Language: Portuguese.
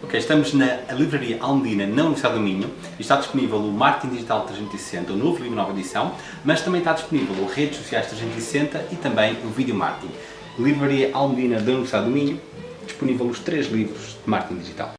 Ok, estamos na livraria Almedina, na Universidade do Minho, e está disponível o Marketing Digital 360, o novo livro, nova edição, mas também está disponível o Redes Sociais 360 e também o vídeo Marketing. Livraria Almedina da Universidade do Minho, disponível os três livros de Marketing Digital.